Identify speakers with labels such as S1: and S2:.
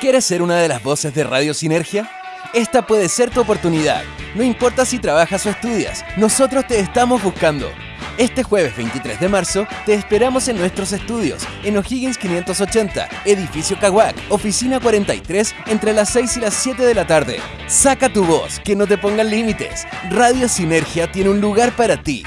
S1: ¿Quieres ser una de las voces de Radio Sinergia? Esta puede ser tu oportunidad. No importa si trabajas o estudias, nosotros te estamos buscando. Este jueves 23 de marzo te esperamos en nuestros estudios, en O'Higgins 580, edificio Caguac, oficina 43, entre las 6 y las 7 de la tarde. Saca tu voz, que no te pongan límites. Radio Sinergia tiene un lugar para ti.